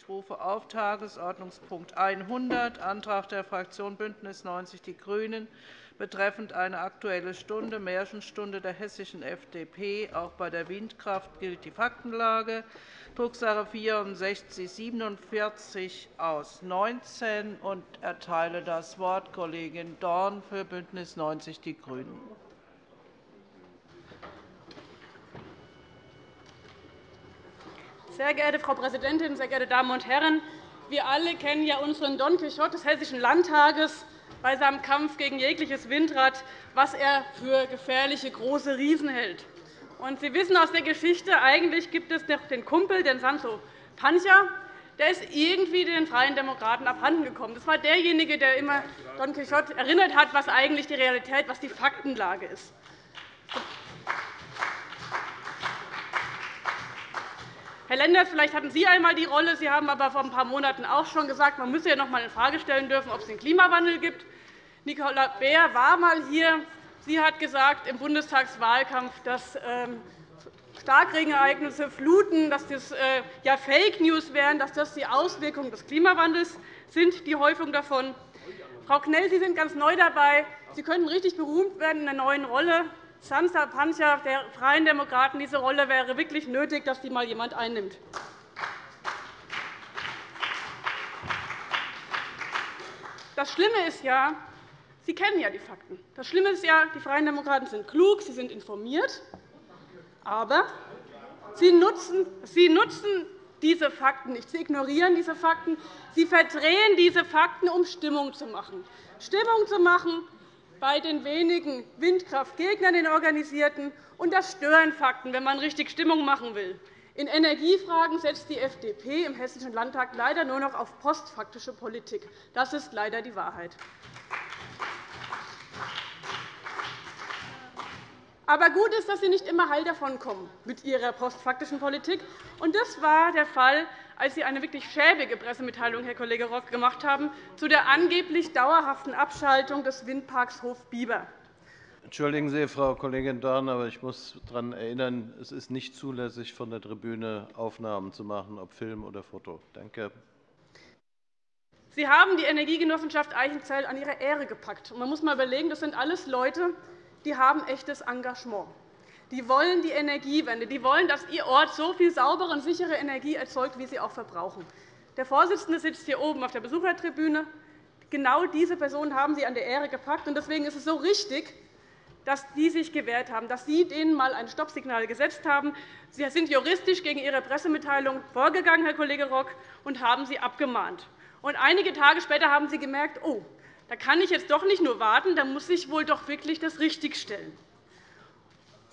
Ich rufe auf Tagesordnungspunkt 100, Antrag der Fraktion BÜNDNIS 90 die GRÜNEN betreffend eine Aktuelle Stunde, Märchenstunde der hessischen FDP. Auch bei der Windkraft gilt die Faktenlage. Drucksache 6447 aus 19 und erteile das Wort Kollegin Dorn für BÜNDNIS 90 die GRÜNEN. Sehr geehrte Frau Präsidentin, sehr geehrte Damen und Herren! Wir alle kennen ja unseren Don Quixote des Hessischen Landtages bei seinem Kampf gegen jegliches Windrad, was er für gefährliche große Riesen hält. Und Sie wissen aus der Geschichte, eigentlich gibt es noch den Kumpel, den Sancho Pancha, der ist irgendwie den Freien Demokraten abhandengekommen. Das war derjenige, der immer Don Quixote erinnert hat, was eigentlich die Realität, was die Faktenlage ist. Herr Lenders, vielleicht hatten Sie einmal die Rolle. Sie haben aber vor ein paar Monaten auch schon gesagt, man müsse ja noch einmal in Frage stellen dürfen, ob es den Klimawandel gibt. Nicola Beer war einmal hier. Sie hat gesagt im Bundestagswahlkampf, dass ähm, Starkregenereignisse, Fluten, dass das äh, ja Fake News wären, dass das die Auswirkungen des Klimawandels sind, die Häufung davon. Frau Knell, Sie sind ganz neu dabei. Sie könnten richtig berühmt werden in der neuen Rolle. Pancha der Freien Demokraten, diese Rolle wäre wirklich nötig, dass die mal jemand einnimmt. Das Schlimme ist ja, Sie kennen ja die Fakten. Das Schlimme ist ja, die Freien Demokraten sind klug, sie sind informiert, aber sie nutzen, sie nutzen diese Fakten nicht. Sie ignorieren diese Fakten. Sie verdrehen diese Fakten, um Stimmung zu machen. Stimmung zu machen bei den wenigen Windkraftgegnern, den Organisierten, und das stören Fakten, wenn man richtig Stimmung machen will. In Energiefragen setzt die FDP im Hessischen Landtag leider nur noch auf postfaktische Politik. Das ist leider die Wahrheit. Aber gut ist, dass Sie nicht immer heil davonkommen mit Ihrer postfaktischen Politik. Das war der Fall, als Sie eine wirklich schäbige Pressemitteilung, Herr Kollege Rock, gemacht haben zu der angeblich dauerhaften Abschaltung des Windparks Hof Bieber. Entschuldigen Sie, Frau Kollegin Dorn, aber ich muss daran erinnern, es ist nicht zulässig, von der Tribüne Aufnahmen zu machen, ob Film oder Foto. Danke. Sie haben die Energiegenossenschaft Eichenzell an ihre Ehre gepackt. Man muss einmal überlegen, das sind alles Leute, die haben echtes Engagement. Die wollen die Energiewende. Die wollen, dass ihr Ort so viel saubere und sichere Energie erzeugt, wie sie auch verbrauchen. Der Vorsitzende sitzt hier oben auf der Besuchertribüne. Genau diese Personen haben Sie an der Ehre gepackt. Deswegen ist es so richtig, dass die sich gewehrt haben, dass Sie denen einmal ein Stoppsignal gesetzt haben. Sie sind juristisch gegen Ihre Pressemitteilung vorgegangen, Herr Kollege Rock, und haben sie abgemahnt. Einige Tage später haben Sie gemerkt, oh, da kann ich jetzt doch nicht nur warten, da muss ich wohl doch wirklich das richtigstellen.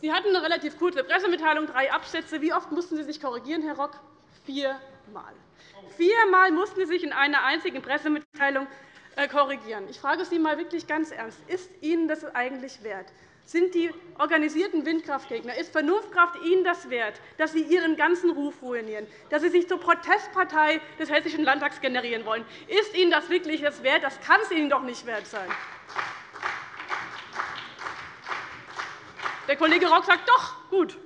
Sie hatten eine relativ kurze Pressemitteilung, drei Absätze. Wie oft mussten Sie sich korrigieren, Herr Rock? Viermal. Viermal mussten Sie sich in einer einzigen Pressemitteilung äh, korrigieren. Ich frage Sie einmal wirklich ganz ernst. Ist Ihnen das eigentlich wert? Sind die organisierten Windkraftgegner, ist Vernunftkraft Ihnen das wert, dass Sie Ihren ganzen Ruf ruinieren, dass Sie sich zur Protestpartei des Hessischen Landtags generieren wollen? Ist Ihnen das wirklich das wert? Das kann es Ihnen doch nicht wert sein. Der Kollege Rock sagt, doch, gut.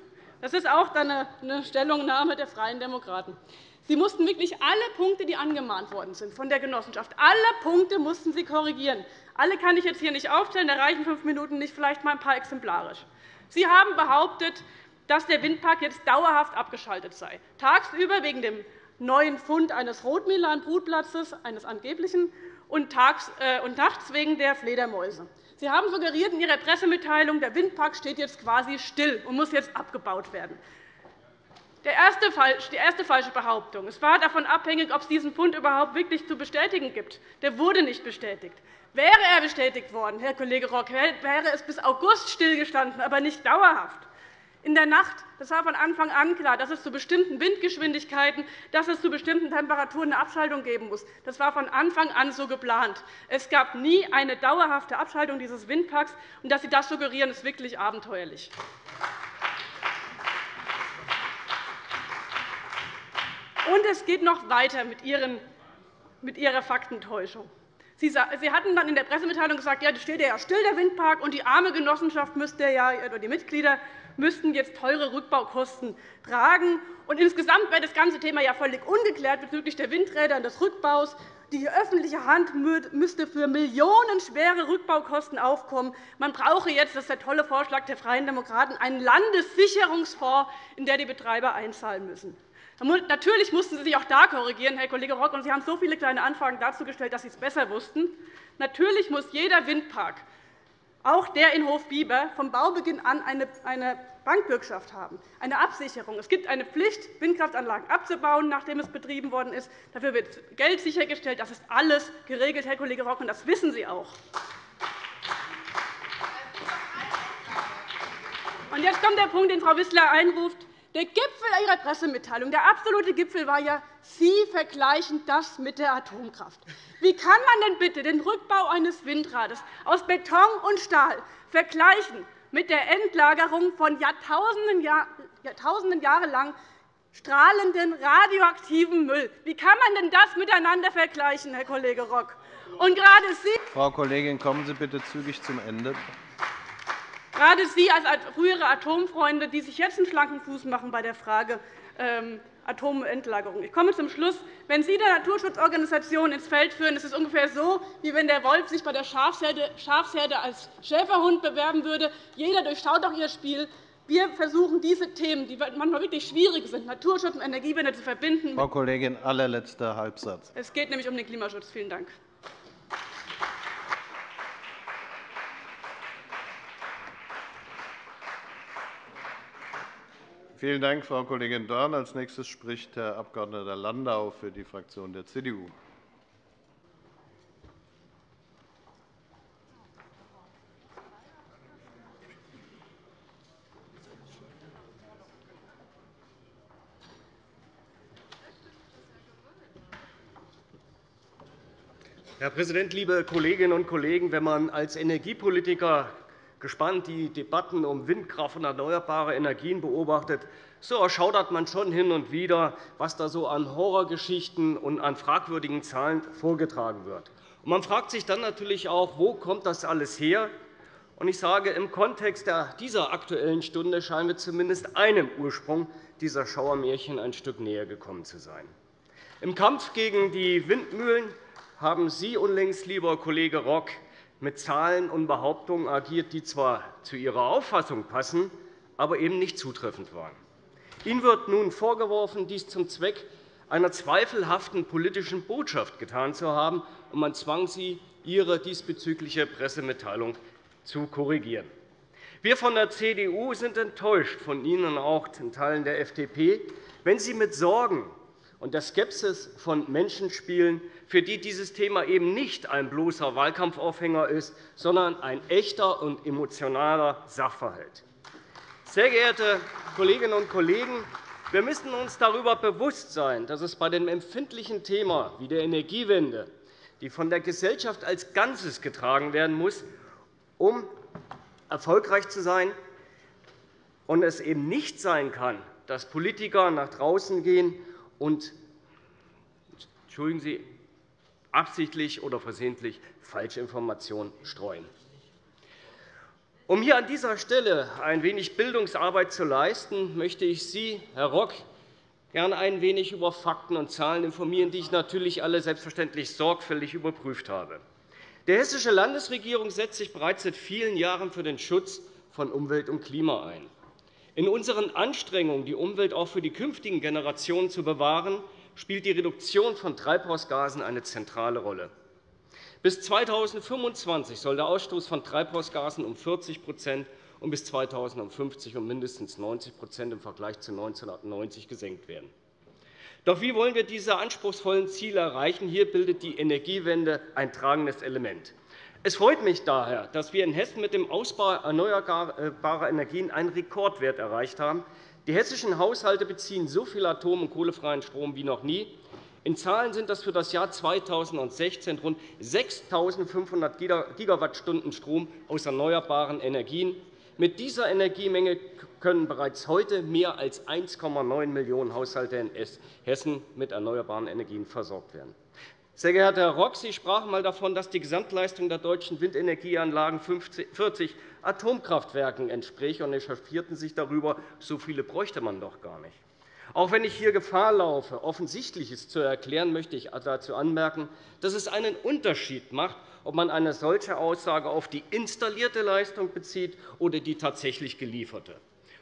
Das ist auch eine Stellungnahme der Freien Demokraten. Sie mussten wirklich alle Punkte, die angemahnt worden sind von der Genossenschaft, alle Punkte mussten Sie korrigieren. Alle kann ich jetzt hier nicht aufzählen, da reichen fünf Minuten nicht, vielleicht mal ein paar exemplarisch. Sie haben behauptet, dass der Windpark jetzt dauerhaft abgeschaltet sei, tagsüber wegen dem neuen Fund eines Rotmilan-Brutplatzes, eines angeblichen, und, äh, und nachts wegen der Fledermäuse. Sie haben suggeriert in Ihrer Pressemitteilung, der Windpark steht jetzt quasi still und muss jetzt abgebaut werden. Die erste falsche Behauptung. Es war davon abhängig, ob es diesen Fund überhaupt wirklich zu bestätigen gibt. Der wurde nicht bestätigt. Wäre er bestätigt worden, Herr Kollege Rock, wäre es bis August stillgestanden, aber nicht dauerhaft. In der Nacht das war von Anfang an klar, dass es zu bestimmten Windgeschwindigkeiten, dass es zu bestimmten Temperaturen eine Abschaltung geben muss. Das war von Anfang an so geplant. Es gab nie eine dauerhafte Abschaltung dieses Windparks. Und dass Sie das suggerieren, ist wirklich abenteuerlich. Und es geht noch weiter mit Ihrer Faktentäuschung. Sie hatten dann in der Pressemitteilung gesagt, ja, steht ja still, der Windpark, und die arme Genossenschaft müsste ja, oder die Mitglieder müssten jetzt teure Rückbaukosten tragen. Und insgesamt wäre das ganze Thema ja völlig ungeklärt bezüglich der Windräder und des Rückbaus. Die öffentliche Hand müsste für millionenschwere Rückbaukosten aufkommen. Man brauche jetzt, das ist der tolle Vorschlag der Freien Demokraten, einen Landessicherungsfonds, in der die Betreiber einzahlen müssen. Natürlich mussten Sie sich auch da korrigieren, Herr Kollege Rock, und Sie haben so viele kleine Anfragen dazu gestellt, dass Sie es besser wussten. Natürlich muss jeder Windpark, auch der in Hofbieber, vom Baubeginn an eine Bankbürgschaft haben, eine Absicherung. Es gibt eine Pflicht, Windkraftanlagen abzubauen, nachdem es betrieben worden ist. Dafür wird Geld sichergestellt. Das ist alles geregelt, Herr Kollege Rock, und das wissen Sie auch. Und jetzt kommt der Punkt, den Frau Wissler einruft. Der Gipfel Ihrer Pressemitteilung, der absolute Gipfel war ja, Sie vergleichen das mit der Atomkraft. Wie kann man denn bitte den Rückbau eines Windrades aus Beton und Stahl vergleichen mit der Endlagerung von Jahrtausenden, Jahrtausenden Jahre lang strahlenden radioaktiven Müll. Wie kann man denn das miteinander vergleichen, Herr Kollege Rock? Und gerade Sie Frau Kollegin, kommen Sie bitte zügig zum Ende. Gerade Sie als frühere Atomfreunde, die sich jetzt einen schlanken Fuß machen bei der Frage ähm, Atomendlagerung. Ich komme zum Schluss. Wenn Sie der Naturschutzorganisation ins Feld führen, ist es ungefähr so, wie wenn der Wolf sich bei der Schafsherde als Schäferhund bewerben würde. Jeder durchschaut auch Ihr Spiel. Wir versuchen, diese Themen, die manchmal wirklich schwierig sind, Naturschutz und Energiewende zu verbinden. Frau Kollegin, allerletzter Halbsatz. Es geht nämlich um den Klimaschutz. Vielen Dank. Vielen Dank, Frau Kollegin Dorn. Als nächstes spricht Herr Abg. Landau für die Fraktion der CDU. Herr Präsident, liebe Kolleginnen und Kollegen! Wenn man als Energiepolitiker gespannt die Debatten um Windkraft und erneuerbare Energien beobachtet, so erschaudert man schon hin und wieder, was da so an Horrorgeschichten und an fragwürdigen Zahlen vorgetragen wird. Man fragt sich dann natürlich auch, wo kommt das alles her? Ich sage, im Kontext dieser Aktuellen Stunde scheinen wir zumindest einem Ursprung dieser Schauermärchen ein Stück näher gekommen zu sein. Im Kampf gegen die Windmühlen haben Sie unlängst, lieber Kollege Rock, mit Zahlen und Behauptungen agiert, die zwar zu Ihrer Auffassung passen, aber eben nicht zutreffend waren. Ihnen wird nun vorgeworfen, dies zum Zweck einer zweifelhaften politischen Botschaft getan zu haben, und man zwang Sie, Ihre diesbezügliche Pressemitteilung zu korrigieren. Wir von der CDU sind enttäuscht von Ihnen und auch in Teilen der FDP, wenn Sie mit Sorgen und der Skepsis von Menschen spielen, für die dieses Thema eben nicht ein bloßer Wahlkampfaufhänger ist, sondern ein echter und emotionaler Sachverhalt. Sehr geehrte Kolleginnen und Kollegen, wir müssen uns darüber bewusst sein, dass es bei dem empfindlichen Thema wie der Energiewende, die von der Gesellschaft als Ganzes getragen werden muss, um erfolgreich zu sein, und es eben nicht sein kann, dass Politiker nach draußen gehen und entschuldigen Sie, absichtlich oder versehentlich Falschinformationen streuen. Um hier an dieser Stelle ein wenig Bildungsarbeit zu leisten, möchte ich Sie, Herr Rock, gerne ein wenig über Fakten und Zahlen informieren, die ich natürlich alle selbstverständlich sorgfältig überprüft habe. Die Hessische Landesregierung setzt sich bereits seit vielen Jahren für den Schutz von Umwelt und Klima ein. In unseren Anstrengungen, die Umwelt auch für die künftigen Generationen zu bewahren, spielt die Reduktion von Treibhausgasen eine zentrale Rolle. Bis 2025 soll der Ausstoß von Treibhausgasen um 40% und bis 2050 um mindestens 90% im Vergleich zu 1990 gesenkt werden. Doch wie wollen wir diese anspruchsvollen Ziele erreichen? Hier bildet die Energiewende ein tragendes Element. Es freut mich daher, dass wir in Hessen mit dem Ausbau erneuerbarer Energien einen Rekordwert erreicht haben. Die hessischen Haushalte beziehen so viel atom- und kohlefreien Strom wie noch nie. In Zahlen sind das für das Jahr 2016 rund 6.500 Gigawattstunden Strom aus erneuerbaren Energien. Mit dieser Energiemenge können bereits heute mehr als 1,9 Millionen Haushalte in Hessen mit erneuerbaren Energien versorgt werden. Sehr geehrter Herr Rock, Sie sprachen einmal davon, dass die Gesamtleistung der deutschen Windenergieanlagen 40 Atomkraftwerken entspricht, und echauffierten sich darüber, so viele bräuchte man doch gar nicht. Auch wenn ich hier Gefahr laufe, Offensichtliches zu erklären, möchte ich dazu anmerken, dass es einen Unterschied macht, ob man eine solche Aussage auf die installierte Leistung bezieht oder die tatsächlich gelieferte.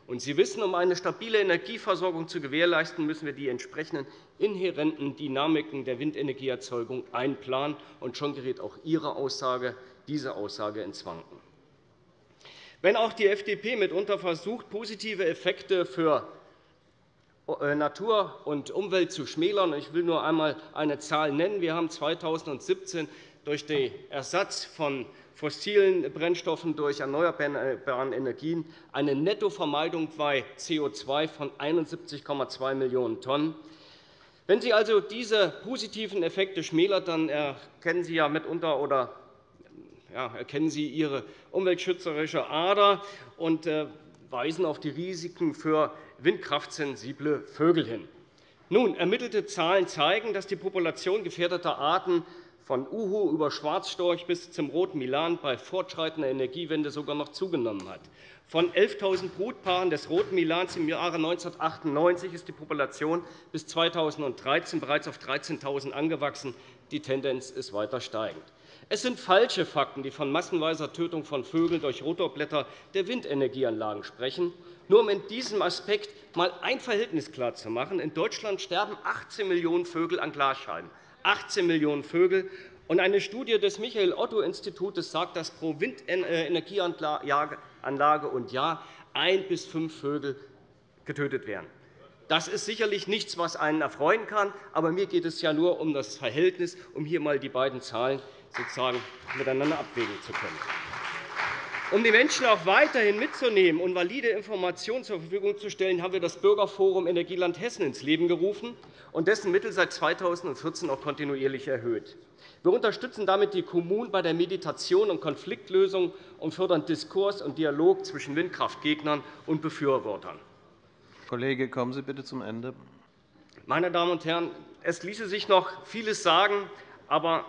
Und Sie wissen, um eine stabile Energieversorgung zu gewährleisten, müssen wir die entsprechenden inhärenten Dynamiken der Windenergieerzeugung einplanen. Und schon gerät auch Ihre Aussage, diese Aussage ins Wanken. Wenn auch die FDP mitunter versucht, positive Effekte für äh, Natur und Umwelt zu schmälern, ich will nur einmal eine Zahl nennen. Wir haben 2017 durch den Ersatz von fossilen Brennstoffen durch erneuerbare Energien eine Nettovermeidung bei CO2 von 71,2 Millionen Tonnen. Wenn Sie also diese positiven Effekte schmälern, dann erkennen Sie ja mitunter oder ja, erkennen Sie Ihre umweltschützerische Ader und äh, weisen auf die Risiken für windkraftsensible Vögel hin. Nun, ermittelte Zahlen zeigen, dass die Population gefährdeter Arten von Uhu über Schwarzstorch bis zum Roten Milan bei fortschreitender Energiewende sogar noch zugenommen hat. Von 11.000 Brutpaaren des Roten Milans im Jahre 1998 ist die Population bis 2013 bereits auf 13.000 angewachsen. Die Tendenz ist weiter steigend. Es sind falsche Fakten, die von massenweiser Tötung von Vögeln durch Rotorblätter der Windenergieanlagen sprechen. Nur um in diesem Aspekt einmal ein Verhältnis klarzumachen. In Deutschland sterben 18 Millionen Vögel an Glasscheiben. 18 Millionen Vögel. eine Studie des Michael-Otto-Instituts sagt, dass pro Windenergieanlage und Jahr ein bis fünf Vögel getötet werden. Das ist sicherlich nichts, was einen erfreuen kann. Aber mir geht es ja nur um das Verhältnis, um hier einmal die beiden Zahlen sozusagen miteinander abwägen zu können. Um die Menschen auch weiterhin mitzunehmen und valide Informationen zur Verfügung zu stellen, haben wir das Bürgerforum Energieland Hessen ins Leben gerufen und dessen Mittel seit 2014 auch kontinuierlich erhöht. Wir unterstützen damit die Kommunen bei der Meditation und Konfliktlösung und fördern Diskurs und Dialog zwischen Windkraftgegnern und Befürwortern. Kollege, kommen Sie bitte zum Ende. Meine Damen und Herren, es ließe sich noch vieles sagen, aber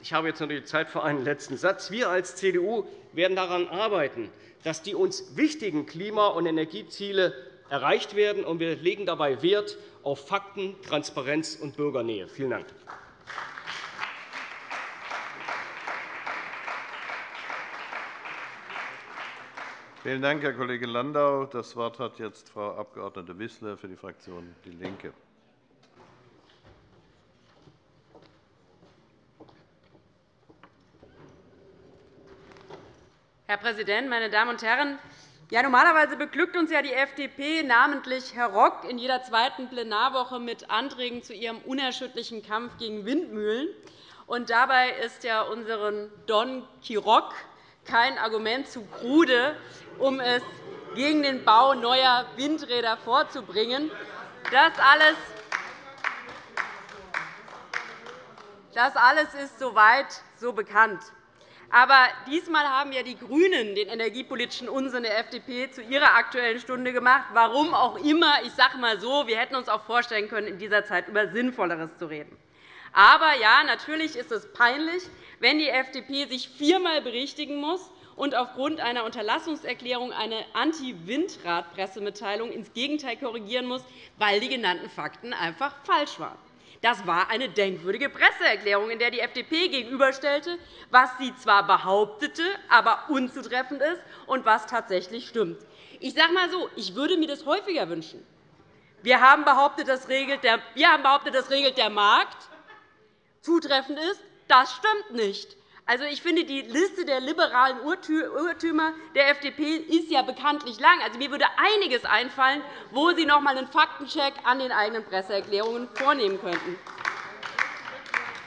ich habe jetzt noch die Zeit für einen letzten Satz. Wir als CDU werden daran arbeiten, dass die uns wichtigen Klima- und Energieziele erreicht werden, und wir legen dabei Wert auf Fakten, Transparenz und Bürgernähe. Vielen Dank. Vielen Dank, Herr Kollege Landau. Das Wort hat jetzt Frau Abg. Wissler für die Fraktion DIE LINKE. Herr Präsident, meine Damen und Herren! Ja, normalerweise beglückt uns ja die FDP, namentlich Herr Rock, in jeder zweiten Plenarwoche mit Anträgen zu ihrem unerschütterlichen Kampf gegen Windmühlen. Und dabei ist ja unseren Don Quiroc kein Argument zu krude, um es gegen den Bau neuer Windräder vorzubringen. Das alles das alles ist soweit so bekannt. Aber diesmal haben ja die GRÜNEN den energiepolitischen Unsinn der FDP zu ihrer Aktuellen Stunde gemacht. Warum auch immer. Ich sage einmal so, wir hätten uns auch vorstellen können, in dieser Zeit über Sinnvolleres zu reden. Aber ja, natürlich ist es peinlich, wenn die FDP sich viermal berichtigen muss und aufgrund einer Unterlassungserklärung eine Anti-Windrad-Pressemitteilung ins Gegenteil korrigieren muss, weil die genannten Fakten einfach falsch waren. Das war eine denkwürdige Presseerklärung, in der die FDP gegenüberstellte, was sie zwar behauptete, aber unzutreffend ist, und was tatsächlich stimmt. Ich sage einmal so, ich würde mir das häufiger wünschen. Wir haben behauptet, das regelt der, wir haben behauptet, das regelt der Markt. Zutreffend ist, das stimmt nicht. Also, ich finde, die Liste der liberalen Irrtümer der FDP ist ja bekanntlich lang. Also, mir würde einiges einfallen, wo Sie noch einmal einen Faktencheck an den eigenen Presseerklärungen vornehmen könnten.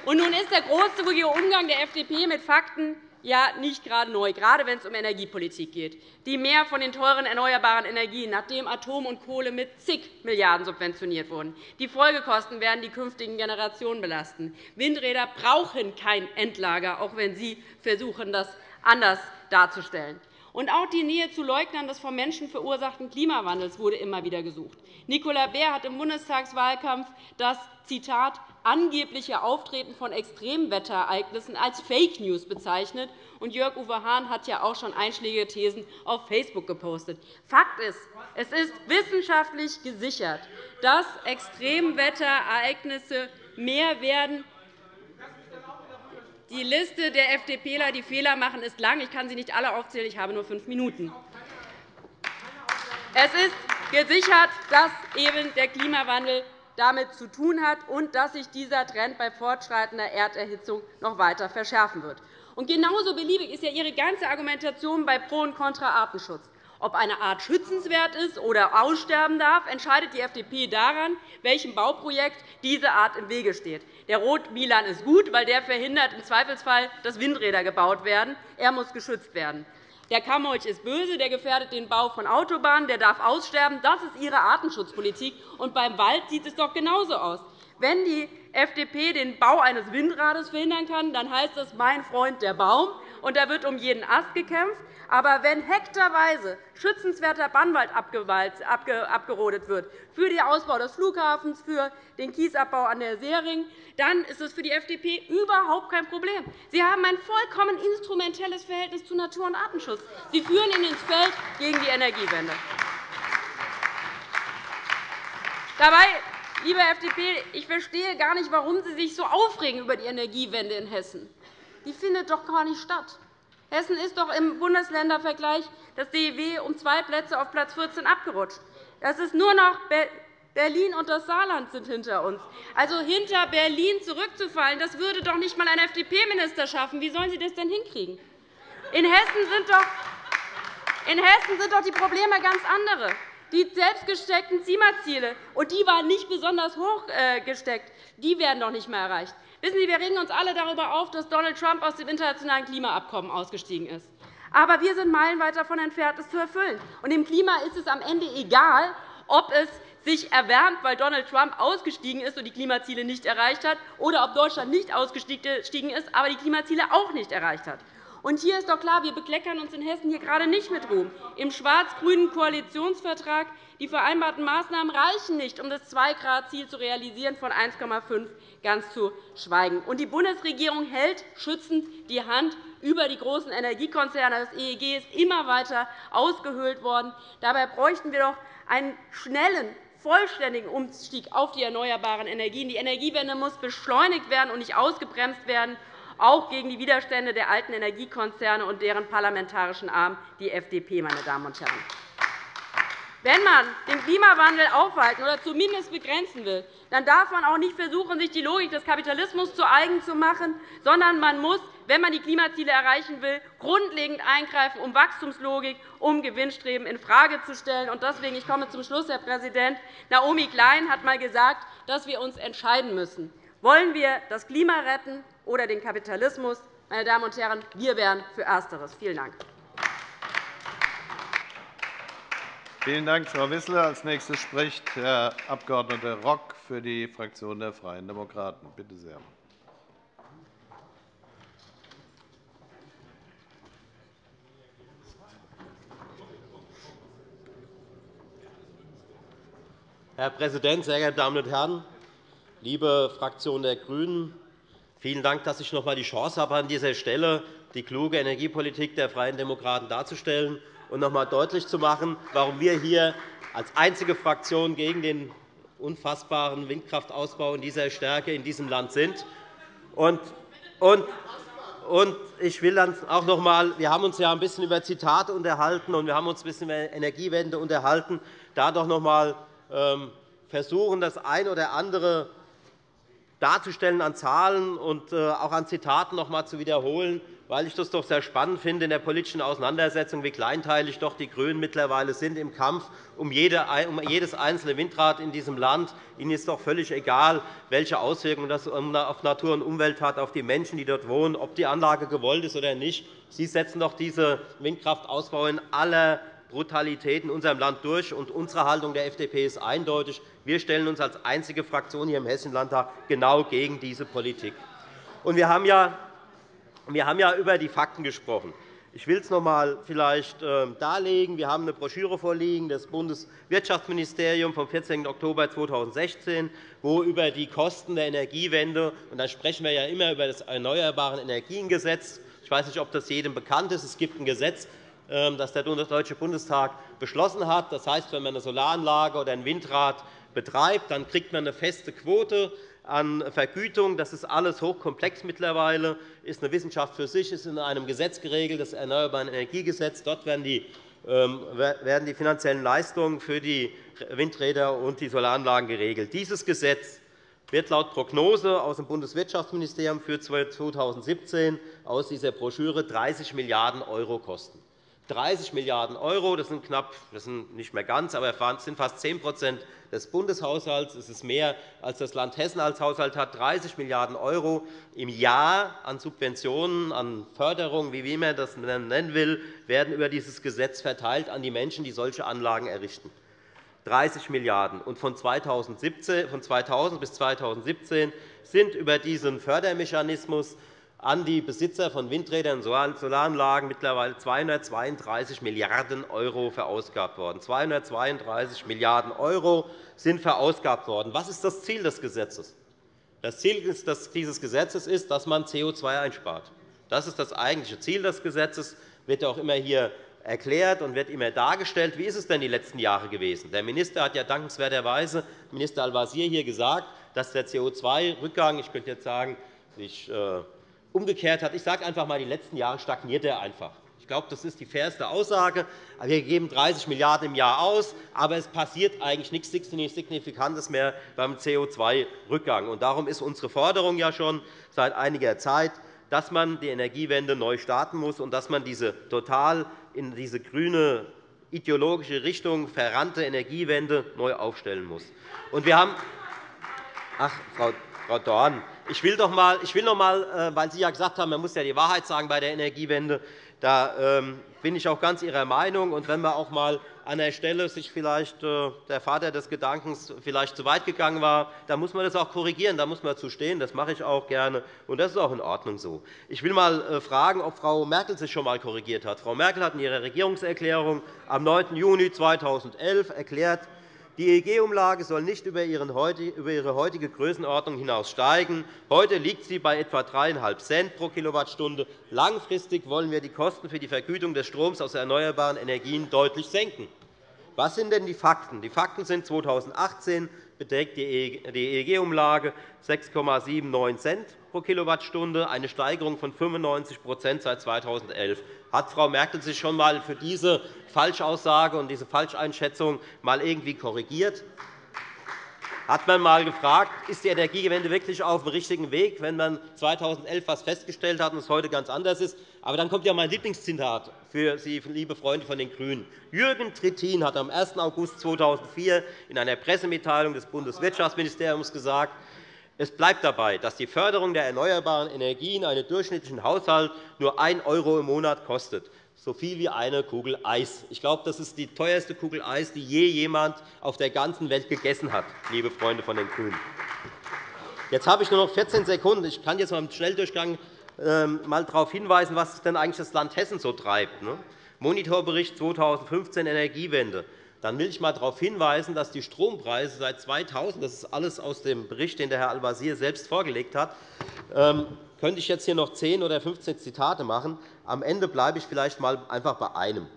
Und nun ist der großzügige Umgang der FDP mit Fakten ja nicht gerade neu, gerade wenn es um Energiepolitik geht. Die mehr von den teuren erneuerbaren Energien, nachdem Atom und Kohle mit zig Milliarden subventioniert wurden. Die Folgekosten werden die künftigen Generationen belasten. Windräder brauchen kein Endlager, auch wenn Sie versuchen, das anders darzustellen. Und auch die Nähe zu Leugnern des vom Menschen verursachten Klimawandels wurde immer wieder gesucht. Nicola Beer hat im Bundestagswahlkampf das Zitat angebliche Auftreten von Extremwetterereignissen als Fake News bezeichnet. Und Jörg-Uwe Hahn hat ja auch schon einschlägige Thesen auf Facebook gepostet. Fakt ist, es ist wissenschaftlich gesichert, dass Extremwetterereignisse mehr werden die Liste der FDPler, die Fehler machen, ist lang. Ich kann sie nicht alle aufzählen. Ich habe nur fünf Minuten. Es ist gesichert, dass eben der Klimawandel damit zu tun hat und dass sich dieser Trend bei fortschreitender Erderhitzung noch weiter verschärfen wird. Genauso beliebig ist ja Ihre ganze Argumentation bei Pro- und Kontra-Artenschutz. Ob eine Art schützenswert ist oder aussterben darf, entscheidet die FDP daran, welchem Bauprojekt diese Art im Wege steht. Der Rot-Milan ist gut, weil der verhindert im Zweifelsfall, dass Windräder gebaut werden. Er muss geschützt werden. Der Kammolch ist böse, der gefährdet den Bau von Autobahnen, der darf aussterben. Das ist Ihre Artenschutzpolitik. Und beim Wald sieht es doch genauso aus. Wenn die FDP den Bau eines Windrades verhindern kann, dann heißt das mein Freund der Baum, und da wird um jeden Ast gekämpft. Aber wenn hektarweise schützenswerter Bannwald abgerodet wird für den Ausbau des Flughafens, für den Kiesabbau an der Seering, dann ist das für die FDP überhaupt kein Problem. Sie haben ein vollkommen instrumentelles Verhältnis zu Natur- und Artenschutz. Sie führen ihn ins Feld gegen die Energiewende. Dabei, liebe FDP, ich verstehe gar nicht, warum Sie sich so aufregen über die Energiewende in Hessen. Die findet doch gar nicht statt. Hessen ist doch im Bundesländervergleich das DIW um zwei Plätze auf Platz 14 abgerutscht. Das ist nur noch Berlin und das Saarland sind hinter uns. Also hinter Berlin zurückzufallen, das würde doch nicht einmal ein FDP-Minister schaffen. Wie sollen Sie das denn hinkriegen? In Hessen sind doch in Hessen sind doch die Probleme ganz andere. Die selbstgesteckten Klimaziele, und die waren nicht besonders hoch äh, gesteckt, die werden doch nicht mehr erreicht. Wissen Sie, wir regen uns alle darüber auf, dass Donald Trump aus dem internationalen Klimaabkommen ausgestiegen ist. Aber wir sind meilenweit davon entfernt, es zu erfüllen. Und dem Klima ist es am Ende egal, ob es sich erwärmt, weil Donald Trump ausgestiegen ist und die Klimaziele nicht erreicht hat, oder ob Deutschland nicht ausgestiegen ist, aber die Klimaziele auch nicht erreicht hat. Und hier ist doch klar, wir bekleckern uns in Hessen hier gerade nicht mit Ruhm. Im schwarz-grünen Koalitionsvertrag die vereinbarten Maßnahmen reichen nicht, um das 2-Grad-Ziel zu realisieren, von 1,5 ganz zu schweigen. Und die Bundesregierung hält schützend die Hand über die großen Energiekonzerne. Das EEG ist immer weiter ausgehöhlt worden. Dabei bräuchten wir doch einen schnellen, vollständigen Umstieg auf die erneuerbaren Energien. Die Energiewende muss beschleunigt werden und nicht ausgebremst werden auch gegen die Widerstände der alten Energiekonzerne und deren parlamentarischen Arm, die FDP. Meine Damen und Herren. Wenn man den Klimawandel aufhalten oder zumindest begrenzen will, dann darf man auch nicht versuchen, sich die Logik des Kapitalismus zu eigen zu machen, sondern man muss, wenn man die Klimaziele erreichen will, grundlegend eingreifen, um Wachstumslogik, um Gewinnstreben infrage zu stellen. Deswegen, ich komme zum Schluss, Herr Präsident, Naomi Klein hat einmal gesagt, dass wir uns entscheiden müssen. Wollen wir das Klima retten oder den Kapitalismus? Meine Damen und Herren, wir wären für Ersteres. Vielen Dank. Vielen Dank, Frau Wissler. – Als nächstes spricht Herr Abg. Rock für die Fraktion der Freien Demokraten. Bitte sehr. Herr Präsident, sehr geehrte Damen und Herren! Liebe Fraktion der GRÜNEN, vielen Dank, dass ich noch einmal die Chance habe, an dieser Stelle die kluge Energiepolitik der Freien Demokraten darzustellen und noch einmal deutlich zu machen, warum wir hier als einzige Fraktion gegen den unfassbaren Windkraftausbau in dieser Stärke in diesem Land sind. Und, und, und ich will dann auch noch einmal, wir haben uns ja ein bisschen über Zitate unterhalten und wir haben uns ein bisschen über Energiewende unterhalten, da doch noch einmal ähm, versuchen, das eine oder andere darzustellen an Zahlen und äh, auch an Zitaten noch einmal zu wiederholen, weil ich das doch sehr spannend finde in der politischen Auseinandersetzung, wie kleinteilig doch die GRÜNEN mittlerweile sind im Kampf um jedes einzelne Windrad in diesem Land. Ihnen ist doch völlig egal, welche Auswirkungen das auf Natur und Umwelt hat, auf die Menschen, die dort wohnen, ob die Anlage gewollt ist oder nicht. Sie setzen doch diese Windkraftausbau in aller Brutalität in unserem Land durch. Unsere Haltung der FDP ist eindeutig. Wir stellen uns als einzige Fraktion hier im Hessischen Landtag genau gegen diese Politik. Und wir haben ja wir haben ja über die Fakten gesprochen. Ich will es noch einmal vielleicht ähm, darlegen. Wir haben eine Broschüre vorliegen des Bundeswirtschaftsministeriums vom 14. Oktober 2016, wo über die Kosten der Energiewende und da sprechen wir ja immer über das Erneuerbare Energiengesetz. Ich weiß nicht, ob das jedem bekannt ist. Es gibt ein Gesetz, das der Deutsche Bundestag beschlossen hat. Das heißt, wenn man eine Solaranlage oder ein Windrad betreibt, dann kriegt man eine feste Quote an Vergütung. Das ist alles hochkomplex mittlerweile, ist eine Wissenschaft für sich, ist in einem Gesetz geregelt, das Erneuerbare Energiegesetz. Dort werden die ähm, werden die finanziellen Leistungen für die Windräder und die Solaranlagen geregelt. Dieses Gesetz wird laut Prognose aus dem Bundeswirtschaftsministerium für 2017 aus dieser Broschüre 30 Milliarden € kosten. 30 Milliarden €, das sind knapp, das sind nicht mehr ganz, aber es sind fast 10% des Bundeshaushalts. Es ist mehr, als das Land Hessen als Haushalt hat. 30 Milliarden € im Jahr an Subventionen, an Förderungen, wie man das nennen will, werden über dieses Gesetz verteilt an die Menschen, die solche Anlagen errichten. 30 Milliarden €. Von 2000 bis 2017 sind über diesen Fördermechanismus an die Besitzer von Windrädern und Solaranlagen mittlerweile 232 Milliarden € verausgabt worden. 232 Milliarden € sind verausgabt worden. Was ist das Ziel des Gesetzes? Das Ziel dieses Gesetzes ist, dass man CO2 einspart. Das ist das eigentliche Ziel des Gesetzes. Das wird auch immer hier erklärt und wird immer dargestellt. Wie ist es denn die letzten Jahre gewesen? Der Minister hat ja dankenswerterweise, Minister Al-Wazir, hier gesagt, dass der CO2-Rückgang, ich könnte jetzt sagen, sich äh, umgekehrt hat. Ich sage einfach einmal, die letzten Jahre stagniert er einfach. Ich glaube, das ist die fairste Aussage. Wir geben 30 Milliarden € im Jahr aus, aber es passiert eigentlich nichts Signifikantes mehr beim CO2-Rückgang. Darum ist unsere Forderung ja schon seit einiger Zeit, dass man die Energiewende neu starten muss und dass man diese total in diese grüne ideologische Richtung verrannte Energiewende neu aufstellen muss. Und wir haben Ach, Frau Dorn, ich will, doch mal, ich will noch einmal, äh, weil Sie ja gesagt haben, man muss ja die Wahrheit sagen bei der Energiewende, da ähm, bin ich auch ganz Ihrer Meinung. Und wenn man auch einmal an der Stelle sich vielleicht äh, der Vater des Gedankens vielleicht zu weit gegangen war, dann muss man das auch korrigieren, da muss man zu stehen. Das mache ich auch gerne, und das ist auch in Ordnung so. Ich will einmal äh, fragen, ob Frau Merkel sich schon einmal korrigiert hat. Frau Merkel hat in ihrer Regierungserklärung am 9. Juni 2011 erklärt, die EEG-Umlage soll nicht über ihre heutige Größenordnung hinaus steigen. Heute liegt sie bei etwa 3,5 Cent pro Kilowattstunde. Langfristig wollen wir die Kosten für die Vergütung des Stroms aus erneuerbaren Energien deutlich senken. Was sind denn die Fakten? Die Fakten sind 2018 beträgt die EEG-Umlage 6,79 Cent pro Kilowattstunde, eine Steigerung von 95% seit 2011. Hat Frau Merkel sich schon einmal für diese Falschaussage und diese Falscheinschätzung mal irgendwie korrigiert? Hat man einmal gefragt, ist die Energiewende wirklich auf dem richtigen Weg, wenn man 2011 etwas festgestellt hat und es heute ganz anders ist? Aber dann kommt ja mein Lieblingszitat für Sie, liebe Freunde von den GRÜNEN. Jürgen Trittin hat am 1. August 2004 in einer Pressemitteilung des Bundeswirtschaftsministeriums gesagt, es bleibt dabei, dass die Förderung der erneuerbaren Energien einen durchschnittlichen Haushalt nur 1 € im Monat kostet, so viel wie eine Kugel Eis. Ich glaube, das ist die teuerste Kugel Eis, die je jemand auf der ganzen Welt gegessen hat, liebe Freunde von den GRÜNEN. Jetzt habe ich nur noch 14 Sekunden. Ich kann jetzt im Schnelldurchgang ähm, mal darauf hinweisen, was denn eigentlich das Land Hessen so treibt. Ne? Monitorbericht 2015 Energiewende. Dann will ich einmal darauf hinweisen, dass die Strompreise seit 2000 – das ist alles aus dem Bericht, den der Herr Al-Wazir selbst vorgelegt hat ähm, könnte ich jetzt hier noch 10 oder 15 Zitate machen. Am Ende bleibe ich vielleicht mal einfach bei einem.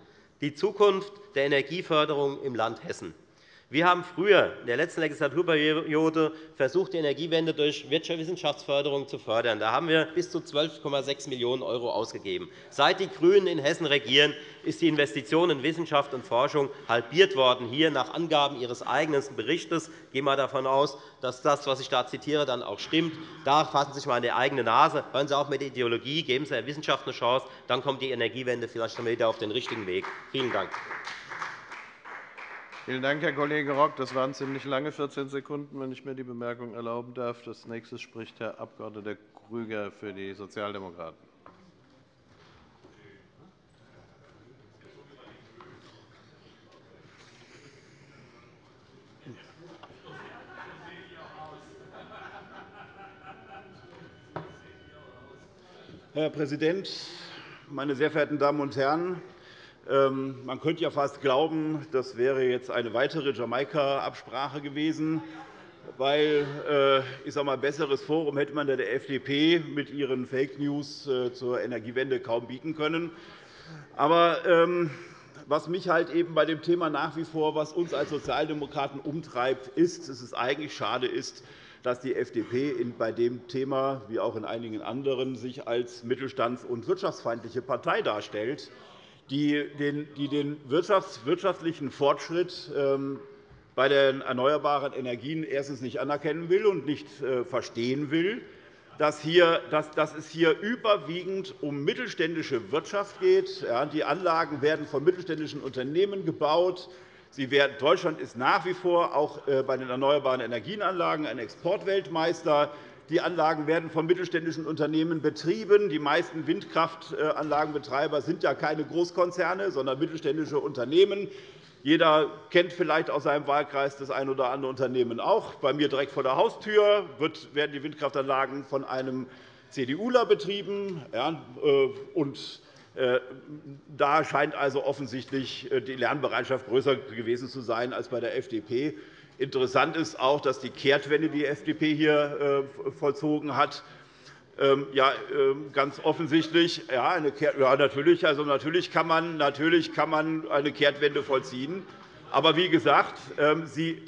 Die Zukunft der Energieförderung im Land Hessen. Wir haben früher in der letzten Legislaturperiode versucht, die Energiewende durch Wissenschaftsförderung zu fördern. Da haben wir bis zu 12,6 Millionen € ausgegeben. Seit die GRÜNEN in Hessen regieren, ist die Investition in Wissenschaft und Forschung halbiert worden. Hier nach Angaben Ihres eigenen Berichts. Ich gehe mal davon aus, dass das, was ich da zitiere, dann auch stimmt. Da fassen Sie sich einmal an die eigene Nase. Hören Sie auf mit der Ideologie, geben Sie der Wissenschaft eine Chance. Dann kommt die Energiewende vielleicht wieder auf den richtigen Weg. Vielen Dank. Vielen Dank, Herr Kollege Rock. Das waren ziemlich lange 14 Sekunden, wenn ich mir die Bemerkung erlauben darf. Als nächstes spricht Herr Abg. Krüger für die Sozialdemokraten. Herr Präsident, meine sehr verehrten Damen und Herren! Ähm, man könnte ja fast glauben, das wäre jetzt eine weitere Jamaika-Absprache gewesen, weil äh, ich sage mal, besseres Forum hätte man der FDP mit ihren Fake News äh, zur Energiewende kaum bieten können. Aber ähm, was mich halt eben bei dem Thema nach wie vor, was uns als Sozialdemokraten umtreibt, ist, dass es eigentlich schade ist, dass die FDP bei dem Thema, wie auch in einigen anderen, sich als mittelstands- und wirtschaftsfeindliche Partei darstellt die den wirtschaftlichen Fortschritt ähm, bei den erneuerbaren Energien erstens nicht anerkennen will und nicht äh, verstehen will, dass, es hier überwiegend um mittelständische Wirtschaft geht. Die Anlagen werden von mittelständischen Unternehmen gebaut. Deutschland ist nach wie vor auch äh, bei den erneuerbaren Energienanlagen ein Exportweltmeister. Die Anlagen werden von mittelständischen Unternehmen betrieben. Die meisten Windkraftanlagenbetreiber sind ja keine Großkonzerne, sondern mittelständische Unternehmen. Jeder kennt vielleicht aus seinem Wahlkreis das ein oder andere Unternehmen auch. Bei mir direkt vor der Haustür werden die Windkraftanlagen von einem CDUler betrieben. Äh, äh, da scheint also offensichtlich äh, die Lernbereitschaft größer gewesen zu sein als bei der FDP. Interessant ist auch, dass die Kehrtwende, die die FDP hier äh, vollzogen hat, ähm, ja, ähm, ganz offensichtlich, ja, eine ja, natürlich, also natürlich, kann man, natürlich kann man eine Kehrtwende vollziehen. Aber wie gesagt, ähm, Sie,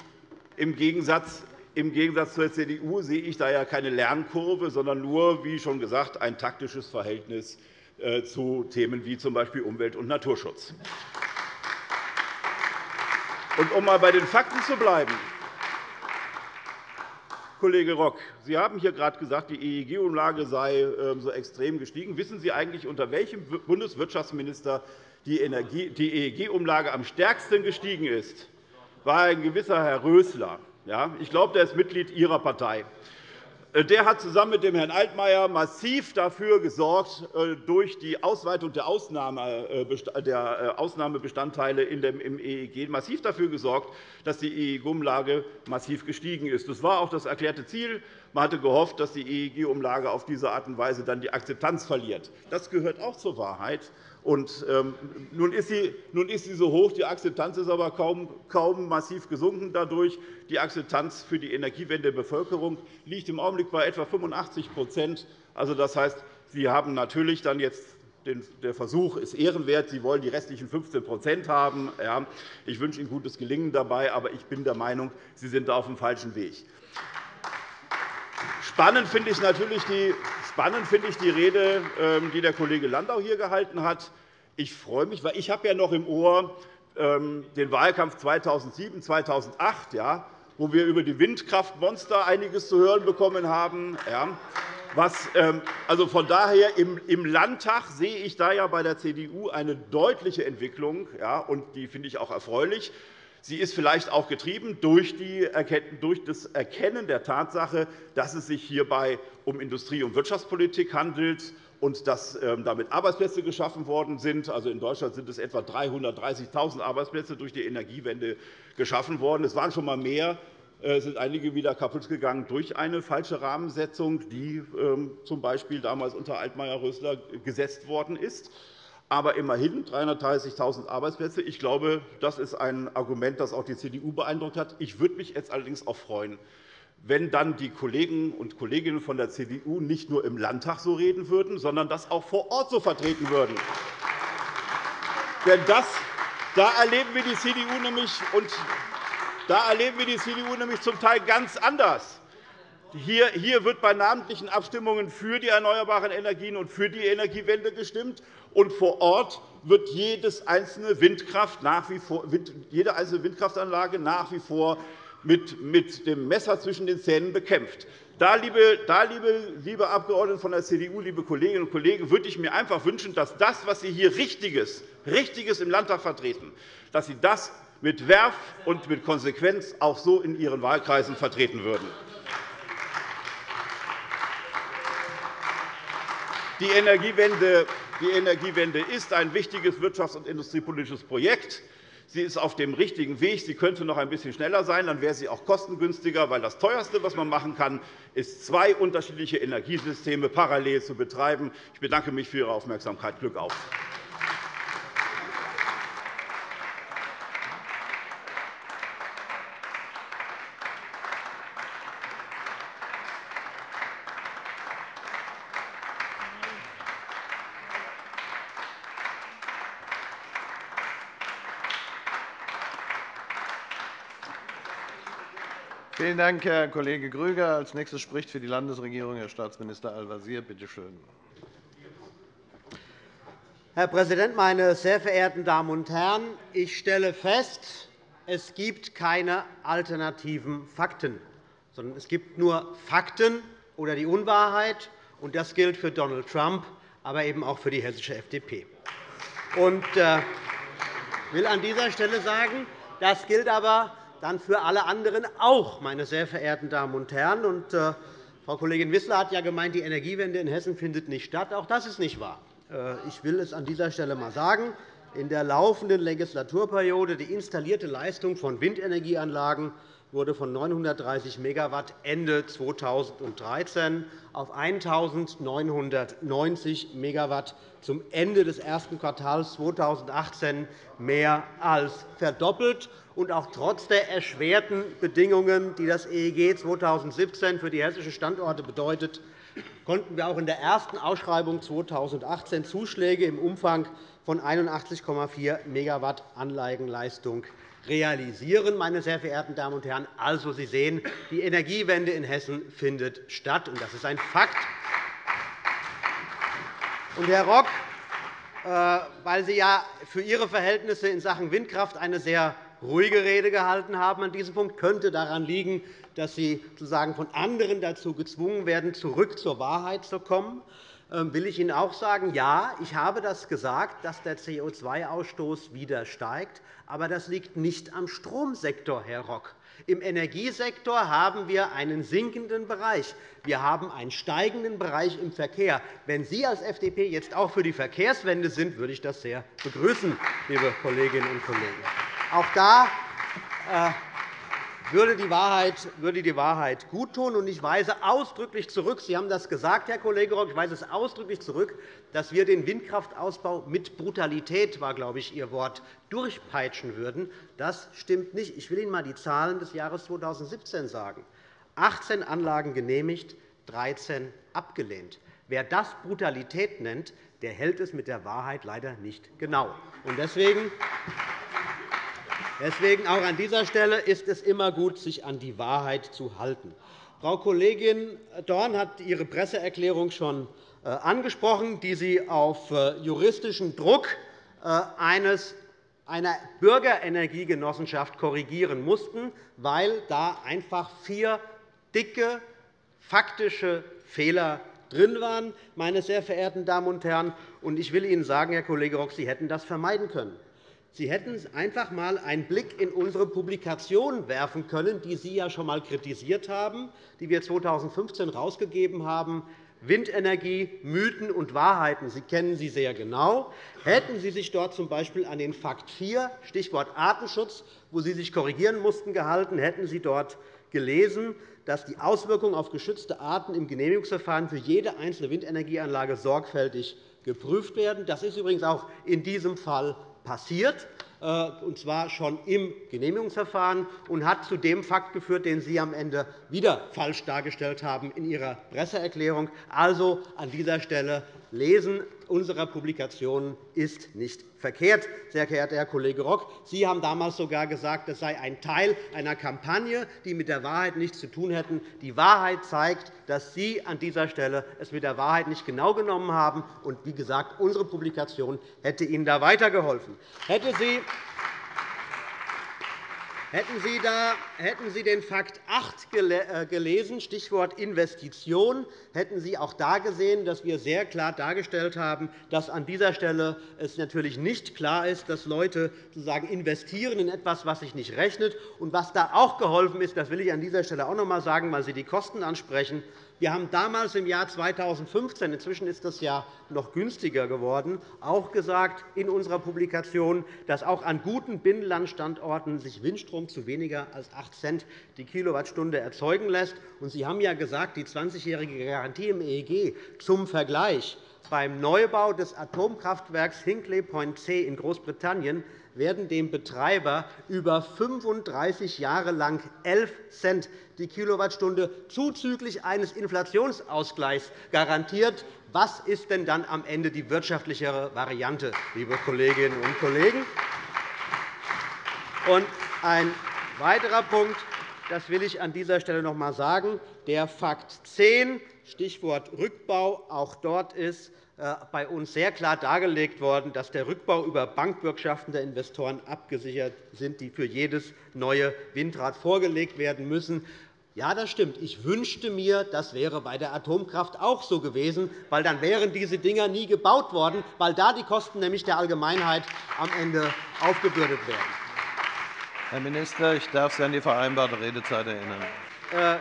im, Gegensatz, im Gegensatz zur CDU sehe ich da ja keine Lernkurve, sondern nur, wie schon gesagt, ein taktisches Verhältnis äh, zu Themen wie z. B. Umwelt- und Naturschutz. Und um einmal bei den Fakten zu bleiben, Kollege Rock, Sie haben hier gerade gesagt, die EEG-Umlage sei ähm, so extrem gestiegen. Wissen Sie eigentlich, unter welchem Bundeswirtschaftsminister die EEG-Umlage am stärksten gestiegen ist? War ein gewisser Herr Rösler. Ich glaube, der ist Mitglied Ihrer Partei. Äh, der hat zusammen mit dem Herrn Altmaier massiv dafür gesorgt, äh, durch die Ausweitung der äh, Ausnahmebestandteile im EEG massiv dafür gesorgt, dass die EEG-Umlage massiv gestiegen ist. Das war auch das erklärte Ziel. Man hatte gehofft, dass die EEG-Umlage auf diese Art und Weise dann die Akzeptanz verliert. Das gehört auch zur Wahrheit. Und, ähm, nun, ist sie, nun ist sie so hoch, die Akzeptanz ist aber kaum, kaum massiv gesunken dadurch. Die Akzeptanz für die Energiewende der Bevölkerung liegt im Augenblick bei etwa 85% also, Das heißt, Sie haben natürlich dann jetzt der Versuch ist ehrenwert. Sie wollen die restlichen 15% haben. Ich wünsche Ihnen gutes Gelingen dabei, aber ich bin der Meinung, Sie sind auf dem falschen Weg. Spannend finde ich natürlich die, spannend finde ich die Rede, ähm, die der Kollege Landau hier gehalten hat. Ich freue mich, weil ich habe ja noch im Ohr ähm, den Wahlkampf 2007, 2008, ja, wo wir über die Windkraftmonster einiges zu hören bekommen haben. Ja. Was, ähm, also von daher im Landtag sehe ich da ja bei der CDU eine deutliche Entwicklung, ja, und die finde ich auch erfreulich. Sie ist vielleicht auch getrieben durch das Erkennen der Tatsache, dass es sich hierbei um Industrie- und Wirtschaftspolitik handelt und dass ähm, damit Arbeitsplätze geschaffen worden sind. Also in Deutschland sind es etwa 330.000 Arbeitsplätze durch die Energiewende geschaffen worden. Es waren schon einmal mehr, es sind einige wieder kaputt gegangen durch eine falsche Rahmensetzung, die ähm, z. B. damals unter Altmaier-Rösler gesetzt worden ist aber immerhin 330.000 Arbeitsplätze. Ich glaube, das ist ein Argument, das auch die CDU beeindruckt hat. Ich würde mich jetzt allerdings auch freuen, wenn dann die Kollegen und Kolleginnen von der CDU nicht nur im Landtag so reden würden, sondern das auch vor Ort so vertreten würden. Denn das, da erleben wir die CDU nämlich und da erleben wir die CDU nämlich zum Teil ganz anders. Hier wird bei namentlichen Abstimmungen für die erneuerbaren Energien und für die Energiewende gestimmt, und vor Ort wird jedes einzelne Windkraft nach wie vor, jede einzelne Windkraftanlage nach wie vor mit dem Messer zwischen den Zähnen bekämpft. Da, liebe, da, liebe, liebe Abgeordnete von der CDU, liebe Kolleginnen und Kollegen, würde ich mir einfach wünschen, dass das, was Sie hier Richtiges, Richtiges im Landtag vertreten, dass Sie das mit Werf und mit Konsequenz auch so in Ihren Wahlkreisen vertreten würden. Die Energiewende, die Energiewende ist ein wichtiges wirtschafts- und industriepolitisches Projekt. Sie ist auf dem richtigen Weg. Sie könnte noch ein bisschen schneller sein. Dann wäre sie auch kostengünstiger, weil das Teuerste, was man machen kann, ist, zwei unterschiedliche Energiesysteme parallel zu betreiben. Ich bedanke mich für Ihre Aufmerksamkeit. Glück auf! Vielen Dank, Herr Kollege Grüger. Als nächster spricht für die Landesregierung Herr Staatsminister Al-Wazir. Bitte schön. Herr Präsident, meine sehr verehrten Damen und Herren! Ich stelle fest, es gibt keine alternativen Fakten, sondern es gibt nur Fakten oder die Unwahrheit. Das gilt für Donald Trump, aber eben auch für die hessische FDP. Ich äh, will an dieser Stelle sagen, das gilt aber dann für alle anderen auch, meine sehr verehrten Damen und Herren. Und, äh, Frau Kollegin Wissler hat ja gemeint, die Energiewende in Hessen findet nicht statt. Auch das ist nicht wahr. Äh, ich will es an dieser Stelle einmal sagen. In der laufenden Legislaturperiode die installierte Leistung von Windenergieanlagen wurde von 930 MW Ende 2013 auf 1.990 MW zum Ende des ersten Quartals 2018 mehr als verdoppelt. Und auch trotz der erschwerten Bedingungen, die das EEG 2017 für die hessischen Standorte bedeutet, konnten wir auch in der ersten Ausschreibung 2018 Zuschläge im Umfang von 81,4 MW Anlagenleistung realisieren. Meine sehr verehrten Damen und Herren. Also, Sie sehen, die Energiewende in Hessen findet statt, und das ist ein Fakt. Und, Herr Rock, äh, weil Sie ja für Ihre Verhältnisse in Sachen Windkraft eine sehr ruhige Rede gehalten haben an diesem Punkt, könnte daran liegen, dass Sie sozusagen von anderen dazu gezwungen werden, zurück zur Wahrheit zu kommen. Ähm, will ich Ihnen auch sagen, ja, ich habe das gesagt, dass der CO2-Ausstoß wieder steigt. Aber das liegt nicht am Stromsektor, Herr Rock. Im Energiesektor haben wir einen sinkenden Bereich. Wir haben einen steigenden Bereich im Verkehr. Wenn Sie als FDP jetzt auch für die Verkehrswende sind, würde ich das sehr begrüßen, liebe Kolleginnen und Kollegen. Auch da äh, würde die Wahrheit, würde die Wahrheit guttun. Ich weise ausdrücklich zurück, Sie haben das gesagt, Herr Kollege Rock, ich weise es ausdrücklich zurück, dass wir den Windkraftausbau mit Brutalität, war, glaube ich, Ihr Wort, durchpeitschen würden. Das stimmt nicht. Ich will Ihnen einmal die Zahlen des Jahres 2017 sagen. 18 Anlagen genehmigt, 13 abgelehnt. Wer das Brutalität nennt, der hält es mit der Wahrheit leider nicht genau. Deswegen Deswegen auch an dieser Stelle ist es immer gut, sich an die Wahrheit zu halten. Frau Kollegin Dorn hat Ihre Presseerklärung schon äh, angesprochen, die Sie auf äh, juristischen Druck äh, eines einer Bürgerenergiegenossenschaft korrigieren mussten, weil da einfach vier dicke faktische Fehler drin waren, meine sehr verehrten Damen und Herren. Ich will Ihnen sagen, Herr Kollege Rock, Sie hätten das vermeiden können. Sie hätten einfach einmal einen Blick in unsere Publikation werfen können, die Sie ja schon einmal kritisiert haben, die wir 2015 herausgegeben haben. Windenergie, Mythen und Wahrheiten. Sie kennen sie sehr genau. Hätten Sie sich dort z. B. an den Fakt 4, Stichwort Artenschutz, wo Sie sich korrigieren mussten, gehalten, hätten Sie dort gelesen, dass die Auswirkungen auf geschützte Arten im Genehmigungsverfahren für jede einzelne Windenergieanlage sorgfältig geprüft werden. Das ist übrigens auch in diesem Fall passiert, äh, und zwar schon im Genehmigungsverfahren, und hat zu dem Fakt geführt, den Sie am Ende wieder falsch dargestellt haben in Ihrer Presseerklärung. Also an dieser Stelle Lesen unserer Publikationen ist nicht verkehrt, sehr geehrter Herr Kollege Rock. Sie haben damals sogar gesagt, das sei ein Teil einer Kampagne, die mit der Wahrheit nichts zu tun hätten. Die Wahrheit zeigt, dass Sie an dieser Stelle es mit der Wahrheit nicht genau genommen haben. Und wie gesagt, unsere Publikation hätte Ihnen da weitergeholfen. Hätte Sie Hätten Sie, da, hätten Sie den Fakt 8 äh, gelesen, Stichwort Investition, hätten Sie auch da gesehen, dass wir sehr klar dargestellt haben, dass an dieser Stelle es natürlich nicht klar ist, dass Leute sozusagen investieren in etwas, was sich nicht rechnet. Und was da auch geholfen ist, das will ich an dieser Stelle auch noch einmal sagen, weil Sie die Kosten ansprechen, Wir haben damals im Jahr 2015 – inzwischen ist das ja noch günstiger geworden – auch gesagt in unserer Publikation, dass auch an guten Binnenlandstandorten sich Windstrom zu weniger als 8 Cent die Kilowattstunde erzeugen lässt. Sie haben ja gesagt, die 20-jährige Garantie im EEG zum Vergleich. Beim Neubau des Atomkraftwerks Hinkley Point C in Großbritannien werden dem Betreiber über 35 Jahre lang 11 Cent die Kilowattstunde zuzüglich eines Inflationsausgleichs garantiert. Was ist denn dann am Ende die wirtschaftlichere Variante, liebe Kolleginnen und Kollegen? Und ein weiterer Punkt, das will ich an dieser Stelle noch einmal sagen, der Fakt 10, Stichwort Rückbau. Auch dort ist äh, bei uns sehr klar dargelegt worden, dass der Rückbau über Bankbürgschaften der Investoren abgesichert sind, die für jedes neue Windrad vorgelegt werden müssen. Ja, das stimmt. Ich wünschte mir, das wäre bei der Atomkraft auch so gewesen, weil dann wären diese Dinger nie gebaut worden, weil da die Kosten nämlich der Allgemeinheit am Ende aufgebürdet werden. Herr Minister, ich darf Sie an die vereinbarte Redezeit erinnern. Äh,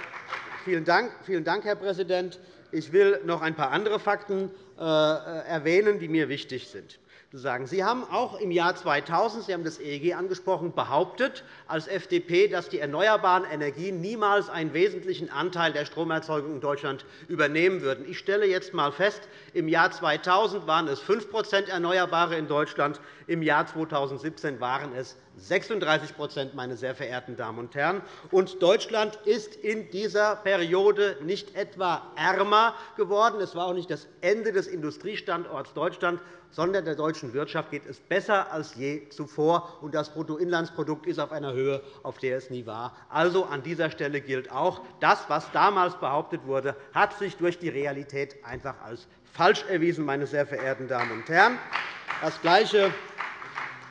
vielen, Dank, vielen Dank, Herr Präsident. Ich will noch ein paar andere Fakten äh, erwähnen, die mir wichtig sind. Sie haben auch im Jahr 2000, Sie haben das EEG angesprochen, behauptet als FDP, dass die erneuerbaren Energien niemals einen wesentlichen Anteil der Stromerzeugung in Deutschland übernehmen würden. Ich stelle jetzt einmal fest, im Jahr 2000 waren es 5% Erneuerbare in Deutschland, im Jahr 2017 waren es 36 meine sehr verehrten Damen und Herren. Und Deutschland ist in dieser Periode nicht etwa ärmer geworden. Es war auch nicht das Ende des Industriestandorts Deutschland, sondern der deutschen Wirtschaft geht es besser als je zuvor, und das Bruttoinlandsprodukt ist auf einer Höhe, auf der es nie war. Also an dieser Stelle gilt auch, das, was damals behauptet wurde, hat sich durch die Realität einfach als falsch erwiesen, meine sehr verehrten Damen und Herren. Das Gleiche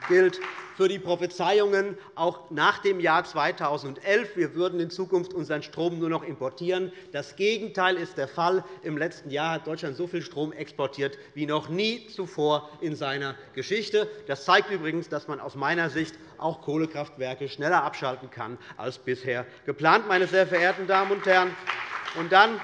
gilt für die Prophezeiungen auch nach dem Jahr 2011. Wir würden in Zukunft unseren Strom nur noch importieren. Das Gegenteil ist der Fall. Im letzten Jahr hat Deutschland so viel Strom exportiert wie noch nie zuvor in seiner Geschichte. Das zeigt übrigens, dass man aus meiner Sicht auch Kohlekraftwerke schneller abschalten kann als bisher geplant. Meine sehr verehrten Damen und Herren. Und dann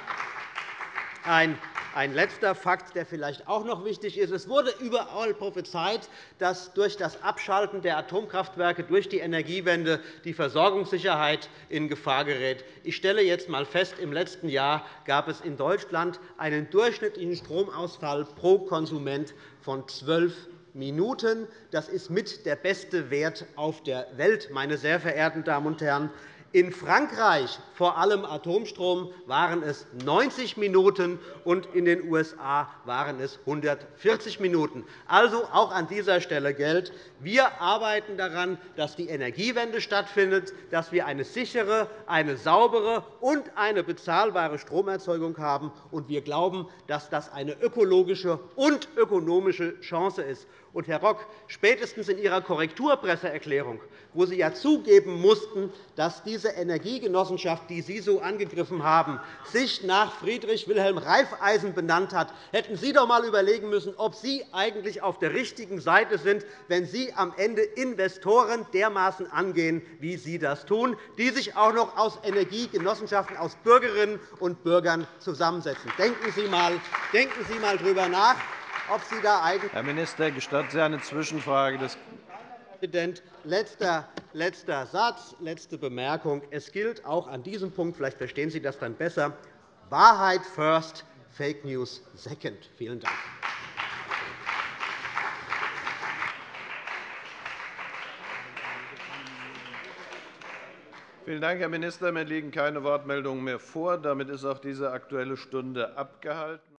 ein ein letzter Fakt, der vielleicht auch noch wichtig ist. Es wurde überall prophezeit, dass durch das Abschalten der Atomkraftwerke durch die Energiewende die Versorgungssicherheit in Gefahr gerät. Ich stelle jetzt einmal fest, im letzten Jahr gab es in Deutschland einen durchschnittlichen Stromausfall pro Konsument von 12 Minuten. Das ist mit der beste Wert auf der Welt, meine sehr verehrten Damen und Herren. In Frankreich, vor allem Atomstrom, waren es 90 Minuten, und in den USA waren es 140 Minuten. Also auch an dieser Stelle gilt, wir arbeiten daran, dass die Energiewende stattfindet, dass wir eine sichere, eine saubere und eine bezahlbare Stromerzeugung haben. Und wir glauben, dass das eine ökologische und ökonomische Chance ist. Und, Herr Rock, spätestens in Ihrer Korrekturpresseerklärung, wo Sie ja zugeben mussten, dass diese Energiegenossenschaft, die Sie so angegriffen haben, sich nach Friedrich Wilhelm Reifeisen benannt hat, hätten Sie doch einmal überlegen müssen, ob Sie eigentlich auf der richtigen Seite sind, wenn Sie am Ende Investoren dermaßen angehen, wie Sie das tun, die sich auch noch aus Energiegenossenschaften, aus Bürgerinnen und Bürgern zusammensetzen. Denken Sie einmal darüber nach ob Sie da eigentlich Herr Minister, gestatten Sie eine Zwischenfrage des Präsident, letzter, letzter Satz, letzte Bemerkung. Es gilt auch an diesem Punkt, vielleicht verstehen Sie das dann besser, Wahrheit first, Fake News second. Vielen Dank. Vielen Dank, Herr Minister. Mir liegen keine Wortmeldungen mehr vor. Damit ist auch diese Aktuelle Stunde abgehalten.